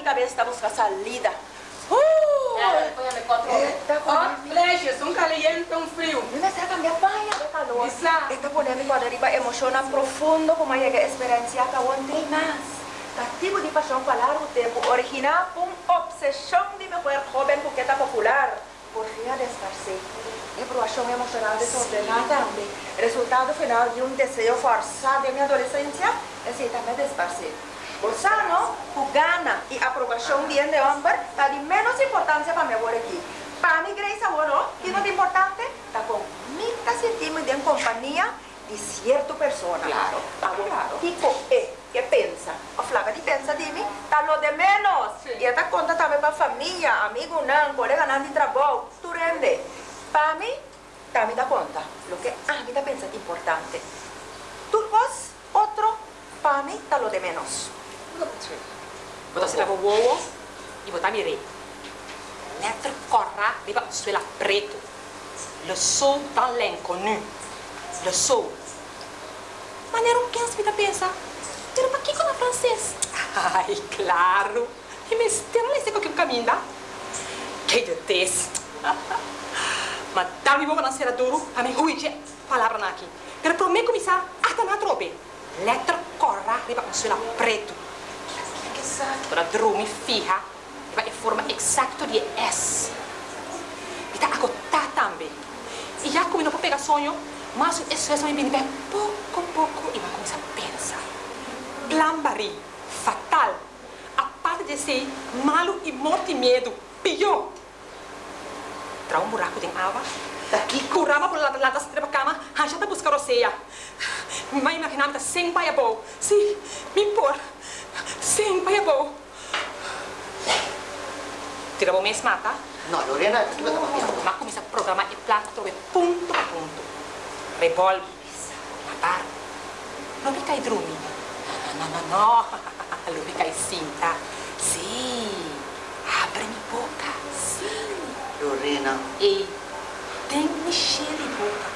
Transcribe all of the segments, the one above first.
minha cabeça está buscando salida. Uh! Oh, Fleches, um caliente, um frio. Será que me apanha de calor? Isa. Esta polêmica arriba emociona profundo como llega a experiencia que aguante más. Cativo de paixão para largo tempo, original uma obsessão de mulher jovem coqueta popular. Por fim, a desfarse. Reprovação emocional desordenada também. Resultado final de um desejo forçado de minha adolescência, esse também desfarse. Bolsano, o gana e aprovação de de homem, está de menos importância para mim agora aqui. Para mim, Grace, agora, que não é importante, está com muita sentimos de companhia de certa pessoa. Claro, claro. Tipo, é, que pensa? A flaca de pensa de mim, está lo de menos. Sim. E esta conta também para a família, amigo não, colega não de trabalho, tu rende. Para mim, também dá conta. Lo que a mim está pensa de importante. Tu vos, outro, para mim, está lo de menos. Botar se leva o ovo e botar mirei. Letra corra, riba suela preto. Le sol tan lenco nu. Le sol. Maneira um quem se pensa. Tira para aqui com a francês. Ai, claro. E me estira lá com aquele caminho, tá? Que deteste. Mas dá-me boa na cera duro, a mim ruide palavra na aqui. Para mim começar, até na trope. Letra corra, riba suela preto. Para drumi fiha, vai em forma exata de S. E tá agotar também. E já como não pode pegar sonho, mas isso é em bem pouco a pouco e vai começar a pensar. Glambari, fatal. A parte de ser malo e morte e medo, pior. Tra um buraco de água, daqui curava por lá da da cama, arranjada buscar oceia. Mas imaginava que sem baia bom. Sim, me impor. Sem baia bom. Tira bom mesmo, tá? No, Lorena, tu vai estar Mas começa a programar e plano trove ponto a ponto. Revolve, na par. Não fica aí drumi. Não, não, não, não. Não fica aí sim? Sim. Abre minha boca. Sim. Lorena, E tem me cheiro de boca.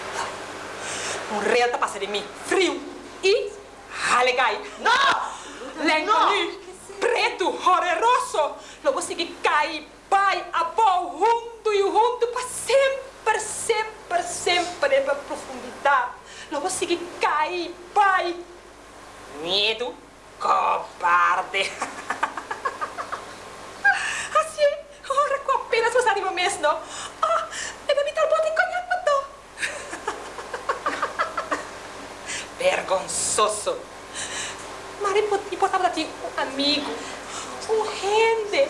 Um real tá passando de mim. Frio. E ralegai. Não! Lenco preto, horroroso. Logo seguir cair, pai, avó, junto e junto para sempre, sempre, sempre para profundidade. Logo seguir cair, pai. Medo, cobarde. Assim, ora com apenas você arriva mesmo. Ah, eu bebi tal bote conhaque Vergonzoso. Mas importava de amigo, um rende,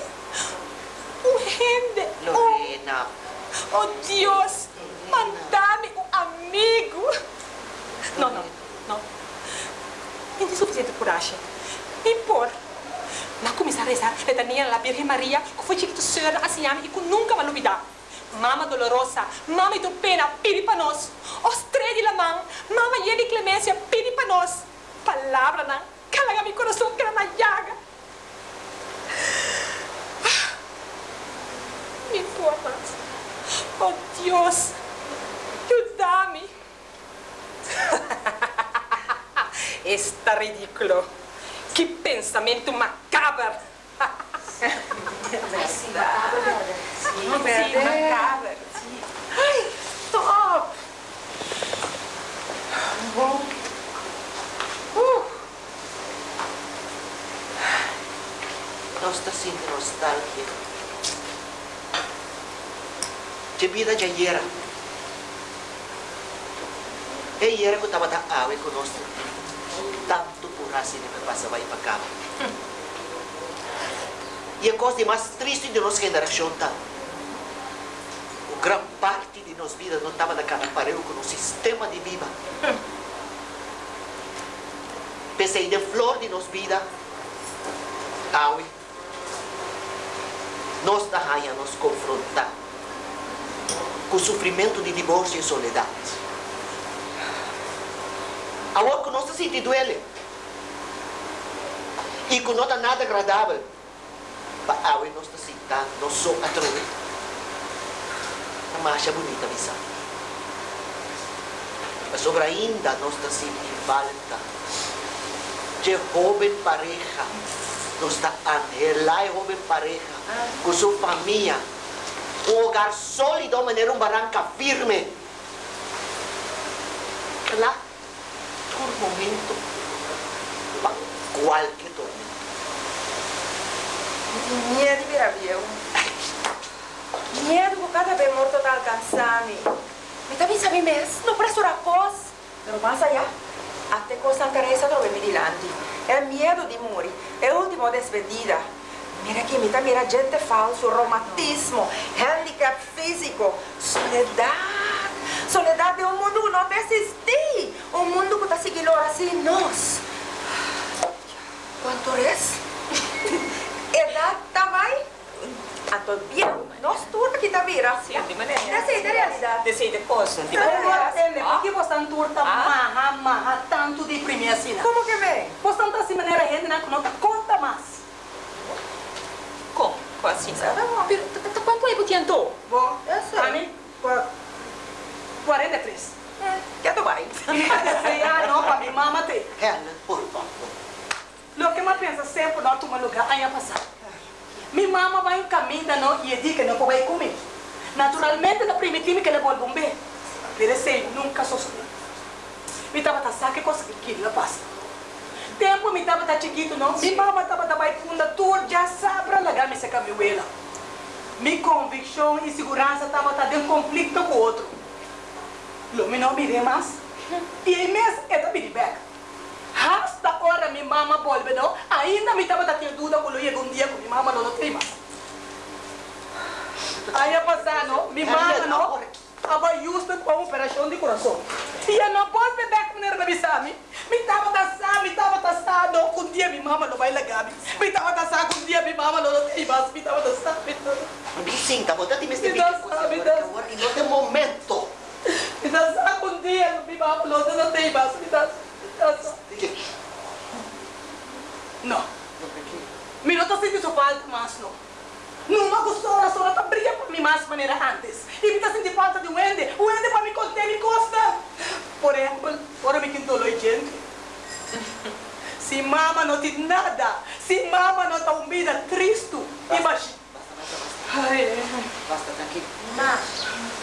um rende, Lorena. Oh Deus, mandame um amigo. Não, não, não. Não tem suficiente coragem. Me impor. Mas começar a rezar litania na Virgem Maria, que foi chiquito senhora assim e que nunca vai olvidar. Mama dolorosa, mama do pena, pede para nós. Os três de la mão, mama de clemência, pede para nós. Palavra não, calaga meu coração que era na llaga. Me importa. Oh Deus, ayúdame. Está ridículo. Que pensamento macabro. Sim, macabro. Sim, macabro. Ai, top! Bom. Uh. Nós está sentindo nostalgia. De vida de ayer. E ayer que estava da água conosco. Tanto por que passava aí para cá. E a coisa mais triste de nossa geração tá. O gran parte de nossa vida não estava naquela aparelho com o sistema de vida. Pensei de flor de nossa vida. Aue. Nós da rainha nos confrontar com o sofrimento de divórcio e soledade. Agora que nós sentindo ele. E que não está nada agradável. Para Aue nós está sentando, nós só a trove. A marcha bonita, visão. Mas sobre ainda nós está sentindo falta de jovem pareja Nos está anhelar joven pareja, con su familia, un hogar sólido, manera un barranca firme. Claro, todo momento, para cualquier tormento. Miedo de virar viejo. Miedo por cada vez morto está alcançando. Mas também sabe mesmo, no preço da pós. Pero mais allá, até coisa interessa trovar me dilante. É medo de morrer, é a última despedida. Mira aqui, mira, mira, gente falso, romantismo, handicap físico, soledade. Soledade é um mundo que não existe. Um mundo que está seguindo assim nós. Quanto é? Também? Anto bien, nós tudo aqui tá vira. Sim, de maneira. Da realidade. Desse de coisa, de maneira. por que você não turta marra, marra tanto de primeira assim? Como que vem? Você não está assim maneira gente não não conta mais. Como? Assim? T- t- quanto é que então? Bom, Eu sei. a mim, qua- 43. Já tô bem. ah, não, para minha mamãe tem. Helen, por favor. Lo que eu penso sempre não toma lugar aí a passar. Minha mamãe vai em caminho não e diz que não pode comer. Naturalmente, na primitiva que ele vai bomber. Pero sei, nunca sou sozinho. Me tava tá saque coisa que queria passa. Tempo me tava tá chiquito não. Minha mamãe tava tá mais funda tour já sabe largar me secar meu ela. Minha convicção e segurança tava tá um conflito com o outro. Lo me mais. E aí mesmo, eu também de back. Hasta hora minha mama volve, não? Ainda me estava tendo dúvida quando eu um dia com minha mama não tem mais. Aí a passar, não? Minha mama, não? Aba justo com a operação de coração. E eu não posso beber com ela, me sabe? Me estava dançando, me estava dançando, com um dia minha mama não vai largar. Me estava dançando, com um dia minha mama não tem mais. Me estava dançando, me estava Me sinta, vou te me Me dá sabe, dá. agora e não tem momento. me dançando, com um dia minha mama não tem mais. Me dançando, me. Não. Me não tá sentindo falta não. Numa gostora só tá brilha para mim mais maneira antes. E me sentindo falta de um ende. O ende para me conter me costa. Por exemplo, ora me quinto loi gente. Se mama não tem nada, se mama não tá um vida triste, imagina. Ai, Basta, tranquilo. Ma,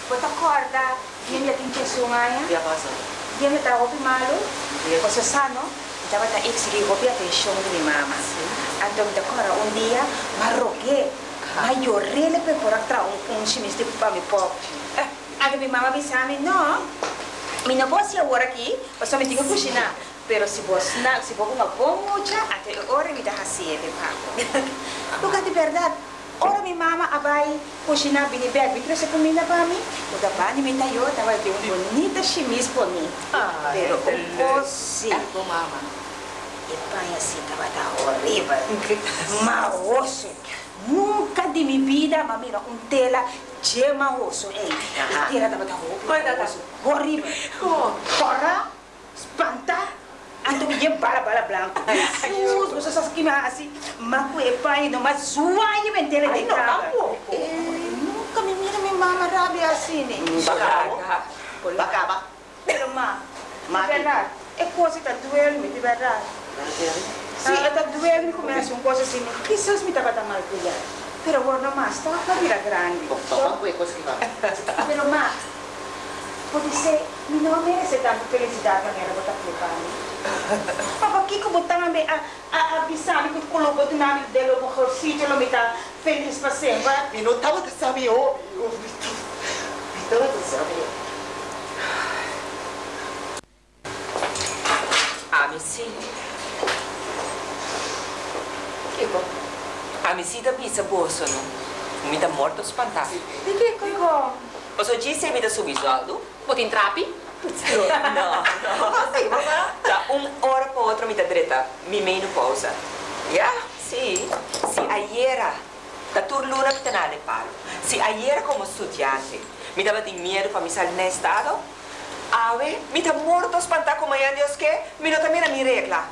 você acorda? Dia me atinge sungaya? Ya pasa. Dia me tá ouvindo malo? Dia. Você sabe, não? Estava tá ex que roubi a atenção de minha mama. Então, me decora um dia, marroquê. Mas eu rele para por atrás um um chimis de para me pop. Aí minha mama me sabe, não. Me não posso ir agora aqui, você me tem que cozinhar. Pero se você não, se você não bom mucha, até agora me dá assim, de papo. Porque de verdade, ora minha mama vai cozinhar bem, me trouxe comida para mim. O da bani me tayo, tava de um bonita chimis para mim. Ah, Pero é você, Tua mama. e pai assim tava tá horrível. Mas osso, nunca de minha vida, mas mira, um tela gema osso, ei. Aham. Tela tava tá horrível. Horrível. Corra. Anto me lleva bala bala blanco. Jesus, você sabe que me assim, mas o pai não, mas zoai me tela de Ai, não, cara. tampouco. Eh, Nunca me mira minha mama rabia assim, né? Bacaba. Bacaba. Pero ma, Ma, de verdade, é coisa que tá doendo, de verdade. Sim, está doendo e começa uma coisa assim, quizás me estava mal cuidado. Pero agora não mais, está a vida grande. Toma qualquer coisa que vai. Pero ma, pode ser, me não merece tanta felicidade que ela botar para mim. Mas aqui como está me a a avisar que colocou o nome dele no mejor sítio, ele me está feliz para sempre. E não estava de saber, ó. Não estava de bom. Ah, me sim da pizza bolso, não? Me dá morto espantado. De que coisa? Você disse me dá subisoldo? Botem trape? Não, não. Já uma hora para outra me dá direita. Me meio pausa. Já? Sim. Se ayer da turluna que está na paro. Se ayer como estudante me dava de medo para me sair nesse estado, ave, me dá morto espantar como é Deus que, me não também a minha regla.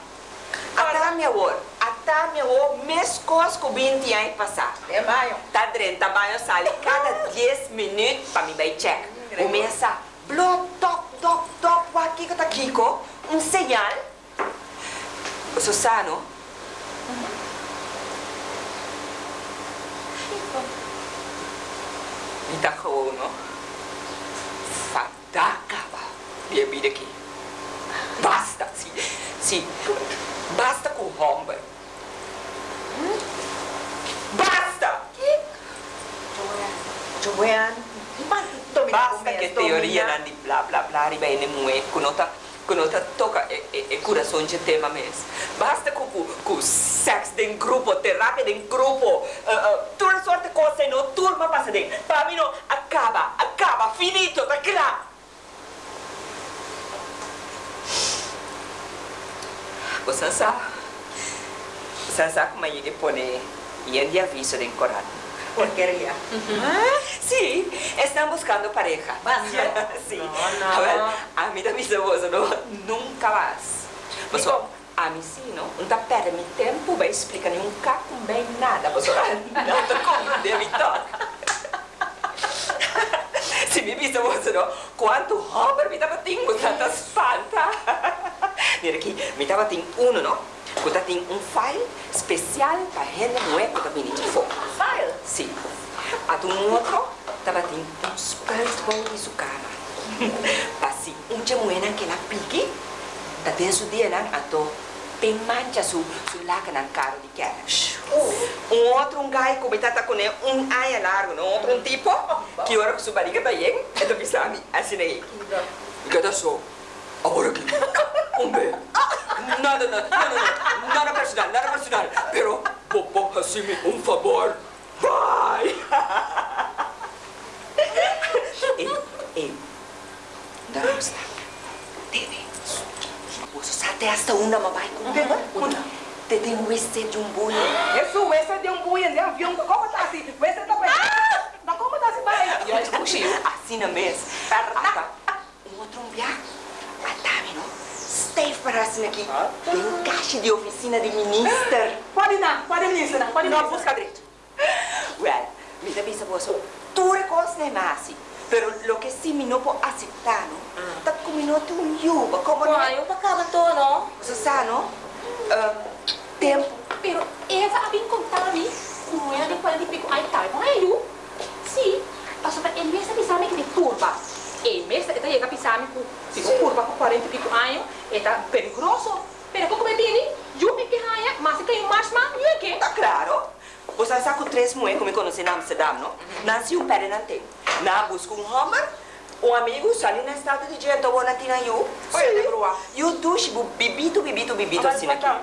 Até minha hora, até minha hora, mês coisas que 20 anos passar. É maio. Tá dentro da banho sale cada 10 minutos para me dar check. Começa, bloc, top, top, top, aqui que tá Kiko, um sinal. O Susano, Ita gewoon, no? Fadakaba. Dia vida aqui. Basta, sim. Sim. Basta com o Homber. Basta! Joanne, domina Basta che teoria non di bla bla bla ribene mue, conota conota toca e, e, e coração de tema mes. Basta com com com sex den grupo, terapia den grupo, uh, uh, toda sorte de coisa no turma passa den. Para mim não acaba, acaba, finito, tá claro. Você sabe? Você sabe como é que põe e ele avisa den Corán. Porquería. Sí, están buscando pareja. Basta. sí. No, no. A ver, a mí también se vos, no, nunca más. Mas, ó, a mim sim, não? Não tá perde meu tempo, vai explicar nenhum caco bem nada, mas ó, nada como deve tocar. Se me visse você, não? Quanto Robert me dava tingo, tanta espanta. Mira aqui, me dava tem um, não? Quando tem um file especial para gente não é para mim de fogo. File. Sim. A do outro, tava tem um speltball de sua cama. Pasi, um jamuena que ela pique, tá dentro dia não, a do bem mancha su su laca na cara de cash. Um outro um gai como tá com um aia largo, não outro um tipo que ora com sua barriga tá bem, é do pisami, assim aí. E cada só, agora aqui, um beijo. Nada, nada, nada, nada, nada personal, nada personal. Pero, Popo, assim, um favor. Vai! ei, ei, não está. Teve. Você sabe esta uma mamãe com uma. Te tem um este de um boi. Isso, esse de um buia de avião, como tá assim? Esse tá bem. Não, como tá assim, vai? E olha, puxa, assim na mesa. Ah, Um outro um viado. A Tami, não? Steve parece aqui. Tem um caixa de oficina de minister. Pode não, pode me ensinar, pode me Não, busca direito. Well, mi da bisa boso, tu recos ne masi. Pero lo que sí mi no puedo aceptar, ¿no? Ta como no tu yuba, como no. Wah, yung pagkabanto, no? Você sabe, não? Ah, tempo. Pero essa abing contami, kung yan yung pwede pico ay tayo, mga ayo. Si, paso pa el mesa pisami que turba. El mesa ita llega pisami ku pico turba ku 40 pico año, eta peligroso. Pero kung me bini, yo me que haya, mas que yung mas man, yo que. Tá claro. Você sabe com três mulheres que me conheci na Amsterdam, não? Nasci um pé na tem. Na busca um Homer, um amigo sali na estado de gente, ou na tina eu. De grua. Eu duche, bibito, bibito, bibito, assim aqui. então.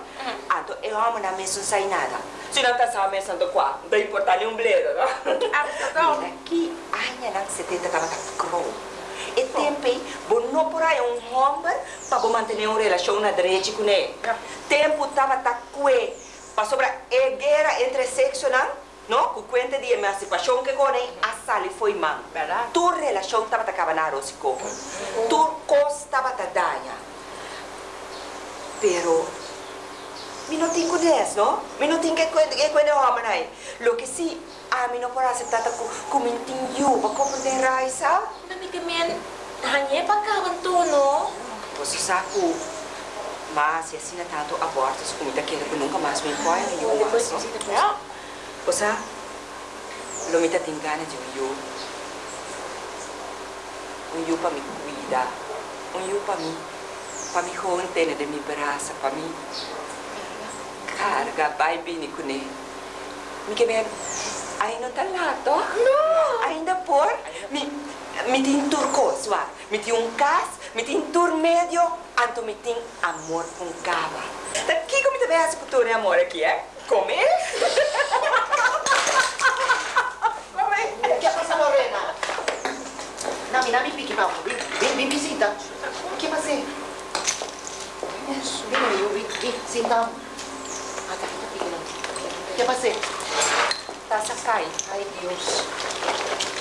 Anto, eu amo na mesa não sai nada. Se não tá só a mesa do quarto, não importa nenhum bledo, não? Amsterdam. Mira, aqui, ainda não 70 tava tá crow. E tempo, bom não por aí um homem para bom manter uma relação na direita com ele. Tempo tava tá que para sobre a guerra entre sexo não, não? Com conta de emancipação que com ele, a sala foi mal. Verdade. Tu relação tava tá cabanaro se como. Tu costa tava tá danha. Pero mi no tengo eso, ¿no? Mi no tengo que que que homem aí. Lo que sí, a mí no por aceptar ta kumintin yu, ba ko pwede raisa? Nami kami hanya pagkabanto, no? Você sabe, mas e assim tanto aborto, se comida que ele nunca mais me põe no yu Depois, mais, depois, no? depois. Você, lo mita tem gana de um yu. Um yu para me cuidar. Um yu para mim, para me conter de me braça, para mim carga, vai que bem, aí não tá lá, tó? Não. Ainda por, me, me tem turcos, va. Me tem um cas, me tem tur médio, anto me tem amor com cava. Daqui como te vê esse futuro amor aqui, é? Comer? O que passa, Lorena? Nami, nami, pique, vamos. Vem, vem, vem, visita. O que passa? Vem, vem, vem, vem, senta. Ah, tá, tá, pique, não. O que passa? Tá sacai. Ai, Deus.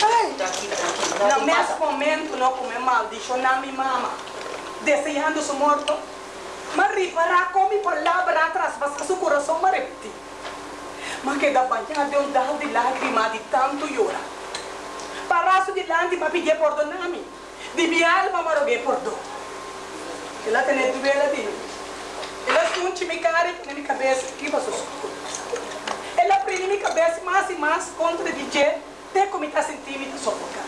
Ai, Tranquilo, tranquilo. no mesmo passa. momento, não come mal, deixou na minha mama, desejando su morto, mas reparar como palavra atrás, mas seu coração me. Mas que da banha de um dal de lágrima de tanto llorar. Paraço de lante para pedir perdão a mim. De minha alma me roguei perdão. Ela tem duvela de mim. Ela se um time cara na minha cabeça, que? Ela prende minha cabeça mais e mais. mais contra DJ, até como está sentindo me sufocar.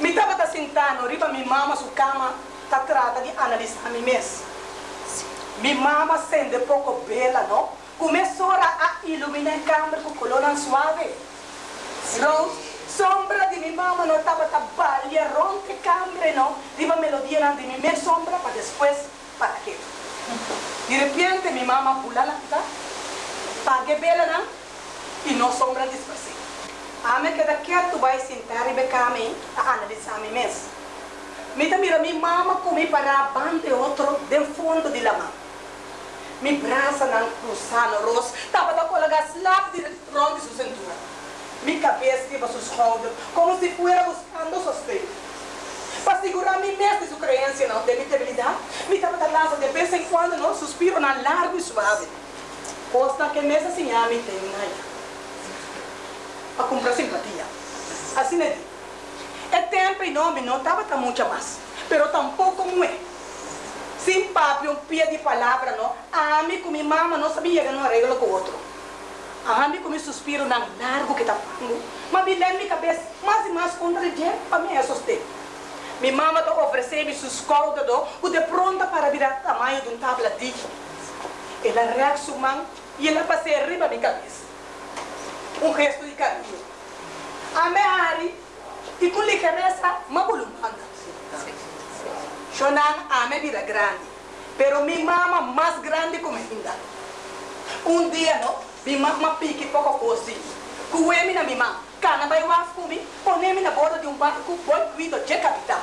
Me estava sentando, riba minha mama, sua cama, tá trata de analisar mim mesmo. Minha mama sente pouco bela, não? Começou a iluminar a câmera com color suave. Não? Sombra de minha mama não estava trabalhando, rompe câmera, não? Riba melodia de minha sombra para depois, para quê? De repente, minha mama pula lá, tá? Pague bela, não? E não sombra dispersiva. A me queda quieto, vai sentar e becar a analisar mim mesmo. Me mira minha mama comi para bande outro de fundo de la mão. Mi braça não cruzando rosto, tava da colega slap de ronde sua cintura. Mi cabeça iba sus shoulders, como se fuera buscando sustento. Para segurar mim mesmo de sua crença, não, de minha debilidade, me tava da lança de vez em quando, não, suspiro na largo e suave. Costa que nessa a mim tem Para comprar simpatia. Assim é. É tempo e nome não estava tão muito mais, pero tampouco como é. Sem papo, um pia de palavra, não. A mim com minha mama não sabia que não arreglo com outro. A mim com meu suspiro não largo que está falando. Mas me lembra minha cabeça mais e mais contra o dia para mim é sostém. Minha mama está oferecendo seus caudas, o de pronta para virar tamanho de um tablet. Ela reaciona e ela passa arriba minha cabeça. Um gesto de carinho. A minha Ari, e com ligereza, uma bolumanda. Shonan ame vida grande, pero mi mama mais grande como ainda. Um dia, no, mi mama pique pouco coisa. Cuemi na mi mama, cana vai waf comi, ponemi na borda de um barco, boi cuido de capitão.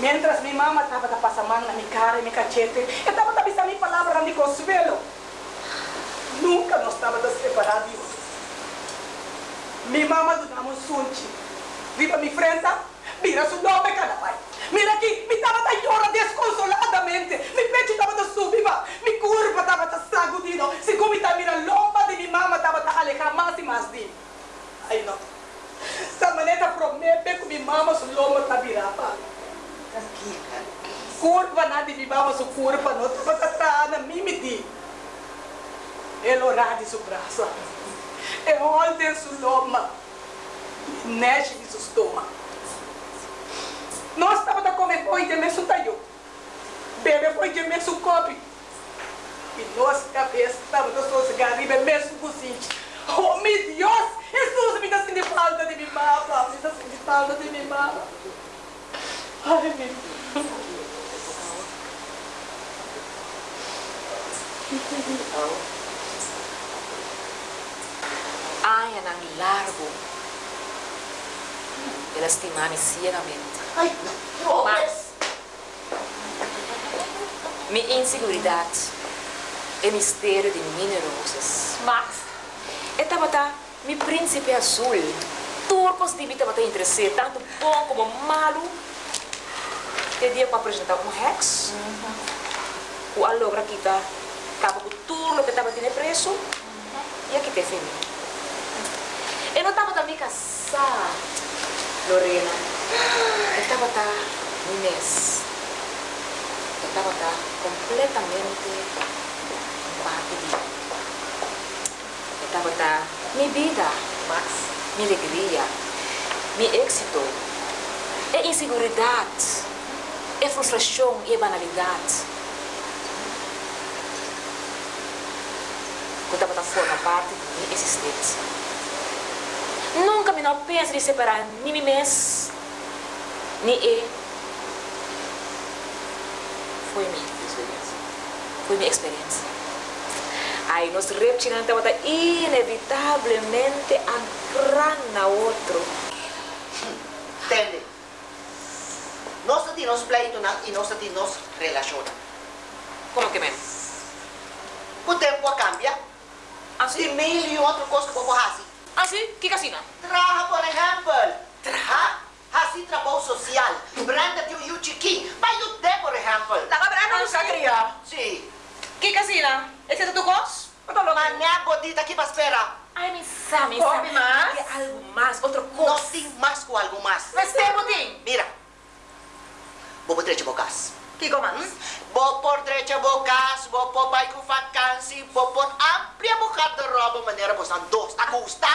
Mientras mi mama estava a passar mão na minha cara e minha cachete, eu estava a pensar minha palavra de consuelo. Nunca nós estávamos separados. Mi mama do namo sunchi. Viva mi frente, mira su nome cada pai. Mira aqui, me estava a chorar desconsoladamente. Mi pecho estava a subir, mi curva estava a sacudindo. Se como está mira lomba de minha mama estava a alejar mais e mais de. Aí não. Essa maneira promete que minha mama su lomba está virada. Curva nada de minha mama su curva não estava atrás na mimiti. De seu braço. E olha su lomba. Neche de seu estômago. Nós estávamos a comer foi de mesmo taio. Bebe foi de mesmo copo. E nossa cabeça estava a sossegar e mesmo cozinho. Oh, meu Deus! Jesus, me dá sentindo falta de minha mama. Me dá sentindo falta de minha mama. Ai, meu Deus. Ai, é largo. Ela estima-me ciegamente. Ai, não. Mas, minha inseguridade é mistério de minerosas. Mas, estava tá, meu príncipe azul, turcos de estava tá entre tanto bom como malo. Te dia para apresentar um Rex. O alogra tá, acaba com tudo que estava tendo preso. E aqui tem fim. Eu não estava também casada, Lorena. Estava tá um mês. Estava tá completamente partido. Estava tá minha vida, Max, minha alegria, meu êxito, é inseguridade, é frustração e é banalidade. Eu estava forma parte da minha existência. Nunca me não penso em separar nem mim mesmo ni E foi minha experiência. Foi minha experiência. Aí nós repetindo estava inevitavelmente a na outro. Entende? Nós temos nos pleito e nós temos nos relaciona. Como que mesmo? O tempo cambia. Assim? E mil e outra coisa que eu vou fazer. Assim? Que casina? Traga, por exemplo. Traga. Assim, trabalho social. Branda tem o Yuchiki. Vai do tempo, por exemplo. Tava brava no sacria. Sim. Que casina? Esse é tu gosto? Mas minha bodita aqui para esperar. Ai, me sabe, me sabe. mais? Quer algo mais, outra Nós coisa. temos mais com algo mais. Mas tem, Budinho. Mira. Vou botar de bocas. Kiko Max. Bo por derecha por por amplia mujer de manera dos. Gusta?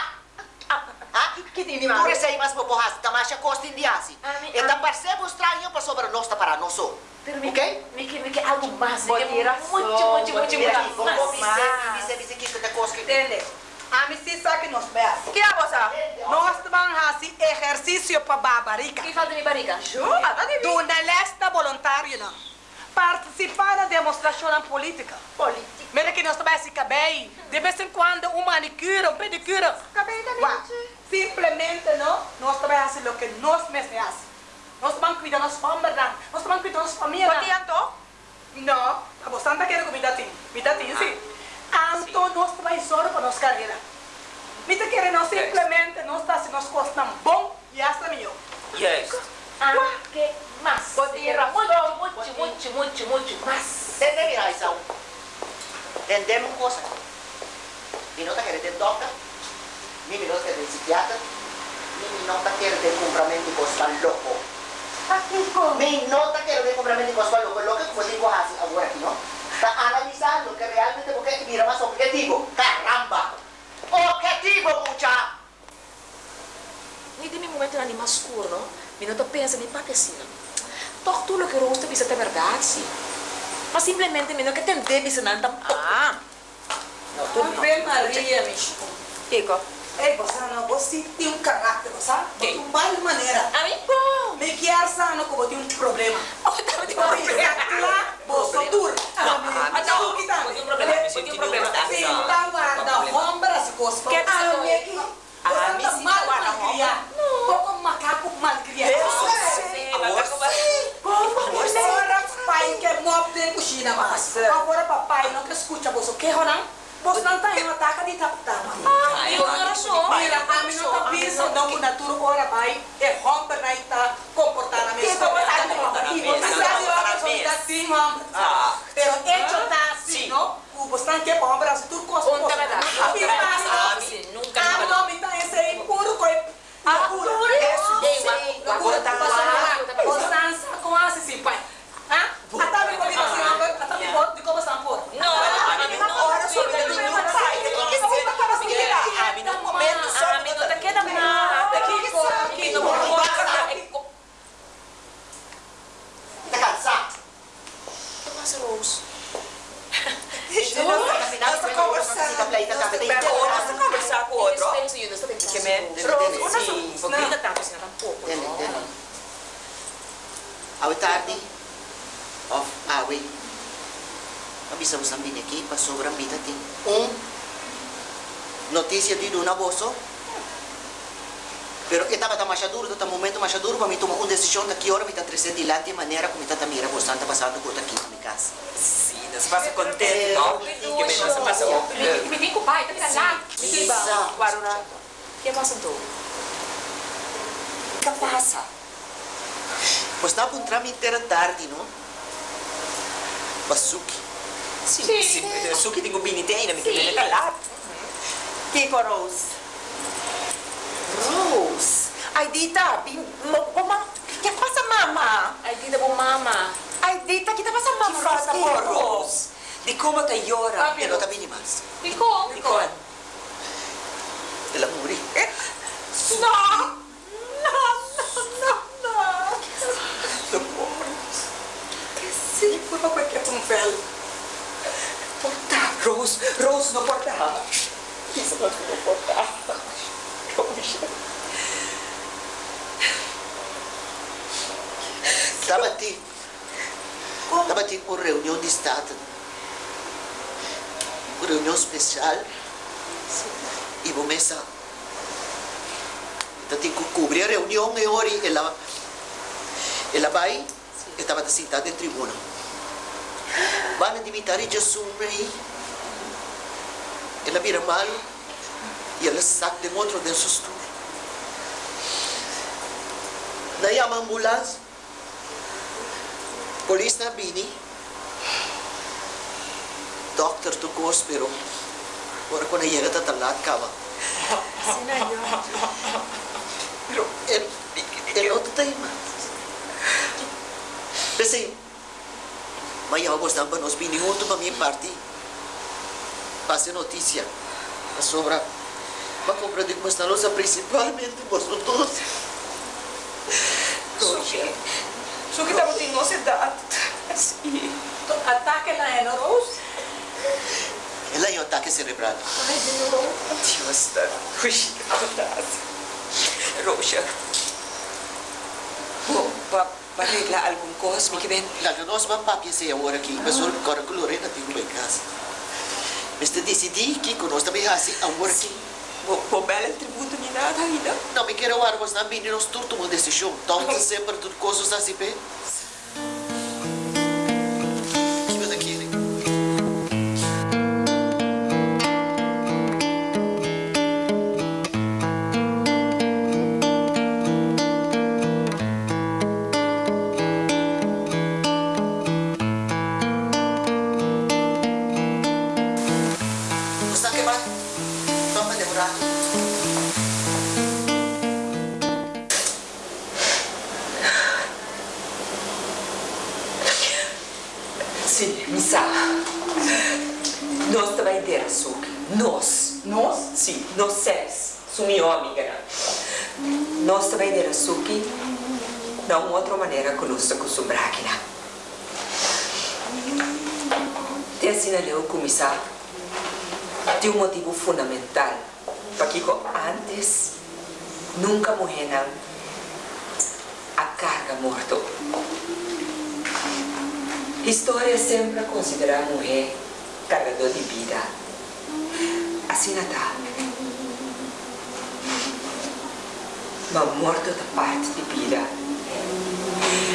Tiene más. Por más para sobre nuestra para nosotros. Pero okay? me, me. Mucho, mucho, mucho, mucho, sabe que nós bes. ¿Qué hago, sa? Nós vamos fazer exercício para babarica. Que falta mi barriga? Yo, nada de Do Nelesta voluntário, não. Participar da demonstração política. política. Mira que nós também se cabei. De vez em quando, um manicure, um pedicure. Cabei da mente. Simplesmente, não? Nós também fazemos o que nós mesmos fazemos. Nós vamos cuidar das famílias, nós vamos cuidar. ¿Por qué anto? Não, a você não quer comida tem. Comida tem, sim. Então, nós também só para nós carreira. Mita quer não simplesmente nós está se nós costam bom e essa melhor. Yes. Ah, que más? Vos tienes razón. Mucho, mucho, mucho, mucho, mucho más. Entende, mira, Isaú? Entendemos uma coisa. Mi nota quer ter doctor, mi nota quer ter psiquiatra, mi nota quer ter compramento de coisa louco. Mi nota quer ter compramento de coisa louco. Louco que você digo assim agora aqui, não? Está analisando que realmente porque mira mais objetivo. Caramba! Objetivo, mucha! Ni di mi momento na mais escuro, não? Mi não pensa nem para assim, não. Toch tudo que rosto bisa ter verdade, sim. Mas simplesmente mi não quer entender bisa não tampoco. Ah. Ave Maria, Micho. Kiko. Ei, você não, você tem um caráter, sabe? Tem. De uma maneira. A mim, bom. Me quer sano como tem um problema. Oh, tá, um Porque problema. lá, você dura. Ah, mas não, tem um problema, um problema. Tá guarda, ombra, costa. Que Ah, pessoa? me que Ah, me tá sim, mal macaco malcriado. Agora, pai quer mob de coxina, mas agora papai não quer escutar você. Que ronan? Tá em uma taca de taptama. Ah, eu não sou. Mira, a mim não tá pensando não que natura ora vai é romper na ita comportar na mesma. E você sabe a pessoa está assim, homem. Ah. Pero hecho tá assim, Sim. não? O não quer bomba, assim, tudo costa. Onde é verdade? Ah, sim, nunca, Ah, não, então esse aí puro coi. Ah, puro. Ei, Sim, loucura. mas- Passou mas- lá. Você com essa sim, pai. Ah? Até me comigo assim, homem. Até me boto de como são por. Não, a mim não ora sobre ele nenhum pai. Tem que ser para se virar. A mim no momento só. A mim não te queda nada. Que sabe? Que não pode. Tá cansado? Que passa, Rose? Nós conversando. Nós conversar com o outro. Penso, Yuna, você tem que Que fazer. me... Rose, Sim. Vou gritar tanto assim, tampouco. Entende, entende? Awi tarde, of awi. Mo sabihin aqui, pa sobrang bita tin. Um, notícia de Duna Bosso. Pero esta está mais duro, está momento mais duro para mim tomar uma decisão daqui hora me está trazendo dilante de maneira como está mira você está passando por aqui na minha casa. Sim, nós passa contente, não? Que me nós passa Me me vem com o pai, tá me lá. Isa. Guarura. Que passa? O que passa? Pois está a entrar inteira tarde, não? Basuki. Sim, sim. Suki tem gubinite na minha Sim. calado. Kiko Rose. Rose, ay Dita, bin, mo, mama, ¿qué pasa mama? Ay, tita po mama. Ay Dita, ¿qué te pasa mama? Que passa por Rose? De como te llora. Eu não está bem mais. Ficou. Ficou. Ela morreu. No, no, no, no, Sim, por favor, que é um velho. Porta, Rose, Rose, não porta. Isso não porta. Estava aqui. Estava aqui por reunião de Estado. Uma reunião especial. E vou começar. Então tem que cobrir a reunião e hora ela, ela vai, estava sentada em tribuna. Vai admitir e Jesus aí. Ela vira mal e ela saca de outro de susto. Daí a ambulância Polis na bini. Dokter to course pero ora ko na yega ta talat ka ba. Pero el el otro tema. Kasi Mas eu gostava para nós vinir outro para minha parte. Passe notícia. A sobra. Para compreender como está nossa, principalmente vosotros. Suki, Suki estamos em nossa idade. Sí. Ataque lá, é, não, Rose? Ela é um ataque cerebral. Ai, Deus. Deus está. Ui, saudade. Roxa. Bom, para arreglar alguma coisa, me que vem. Lá que nós vamos para ser agora aqui. Mas o cara que Lorena tem uma casa. Mas te decidi que nós também assim agora aqui. Vou pôr bela tributo nem nada ainda. Não me quero agora, mas não vim nós tudo tomar decisão. Então sempre tudo Nós. Nós? Sim, nós seres. Amiga. Nós também ter açúcar. De uma outra maneira que nós acostumamos aqui. Te assinalei o comissário. Tem um motivo fundamental. Para que antes nunca morreram a carga morto. História sempre considera a mulher carregador de vida. Assim não está. Mas morto da parte de vida.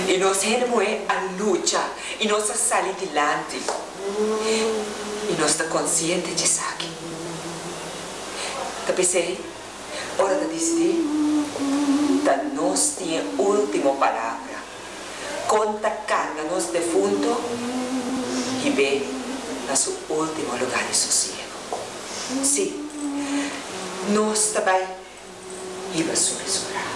E nós temos a luta. E nós saímos adiante. E nós estamos conscientes de isso aqui. Tá pensei? Hora de decidir. Da nós tinha última palavra conta carga nos defunto e vê na seu último lugar de sossego. Sim, nós também íamos sobressorar.